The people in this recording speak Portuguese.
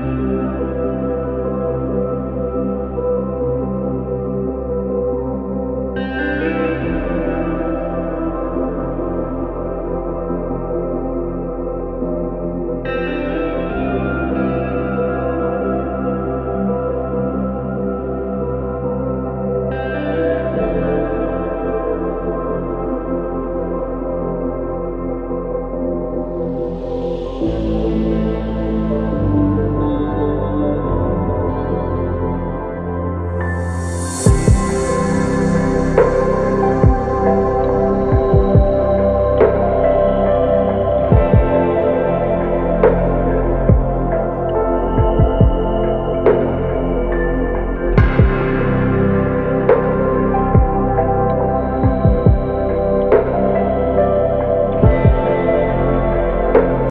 Música